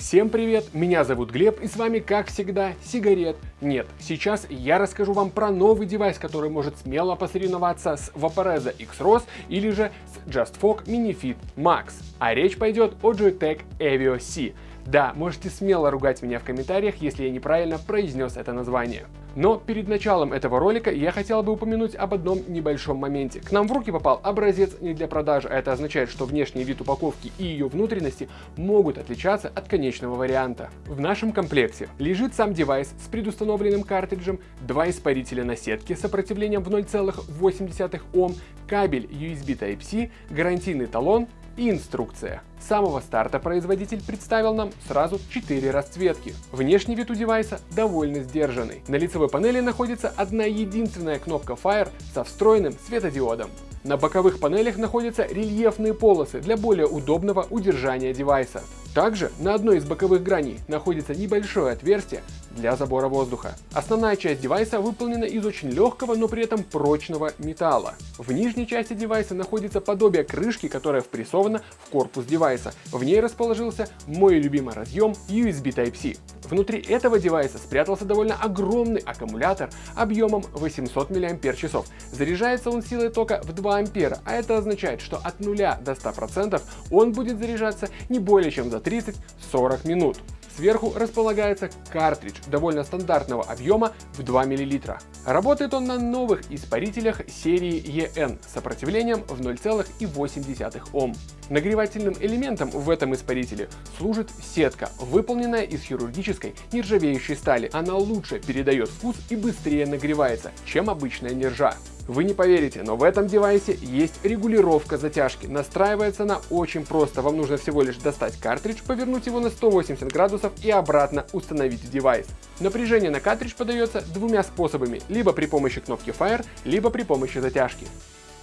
Всем привет, меня зовут Глеб и с вами как всегда сигарет нет. Сейчас я расскажу вам про новый девайс, который может смело посоревноваться с Vaporeza X-ROS или же с JustFog MiniFit Max. А речь пойдет о Joytech Evio C. Да, можете смело ругать меня в комментариях, если я неправильно произнес это название. Но перед началом этого ролика я хотел бы упомянуть об одном небольшом моменте. К нам в руки попал образец не для продажи, а это означает, что внешний вид упаковки и ее внутренности могут отличаться от конечного варианта. В нашем комплекте лежит сам девайс с предустановленным картриджем, два испарителя на сетке с сопротивлением в 0,8 Ом, кабель USB Type-C, гарантийный талон и инструкция. С самого старта производитель представил нам сразу 4 расцветки. Внешний вид у девайса довольно сдержанный. На лицевой панели находится одна единственная кнопка Fire со встроенным светодиодом. На боковых панелях находятся рельефные полосы для более удобного удержания девайса. Также на одной из боковых граней находится небольшое отверстие для забора воздуха. Основная часть девайса выполнена из очень легкого, но при этом прочного металла. В нижней части девайса находится подобие крышки, которая впрессована в корпус девайса. В ней расположился мой любимый разъем USB Type-C. Внутри этого девайса спрятался довольно огромный аккумулятор объемом 800 мАч. Заряжается он силой тока в 2 ампера, а это означает, что от 0 до 100% он будет заряжаться не более чем за 30-40 минут. Сверху располагается картридж довольно стандартного объема в 2 мл. Работает он на новых испарителях серии EN с сопротивлением в 0,8 Ом. Нагревательным элементом в этом испарителе служит сетка, выполненная из хирургической нержавеющей стали. Она лучше передает вкус и быстрее нагревается, чем обычная нержа. Вы не поверите, но в этом девайсе есть регулировка затяжки. Настраивается она очень просто. Вам нужно всего лишь достать картридж, повернуть его на 180 градусов и обратно установить девайс. Напряжение на картридж подается двумя способами, либо при помощи кнопки Fire, либо при помощи затяжки.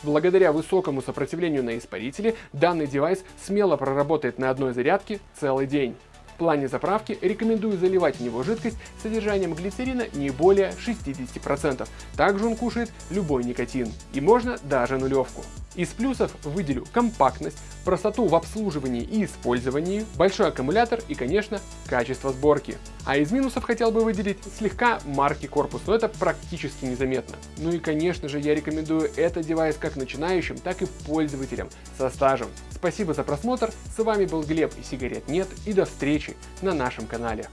Благодаря высокому сопротивлению на испарителе, данный девайс смело проработает на одной зарядке целый день. В плане заправки рекомендую заливать в него жидкость с содержанием глицерина не более 60%. Также он кушает любой никотин. И можно даже нулевку. Из плюсов выделю компактность, простоту в обслуживании и использовании, большой аккумулятор и, конечно, качество сборки. А из минусов хотел бы выделить слегка марки корпус, но это практически незаметно. Ну и, конечно же, я рекомендую этот девайс как начинающим, так и пользователям со стажем. Спасибо за просмотр, с вами был Глеб и сигарет нет и до встречи на нашем канале.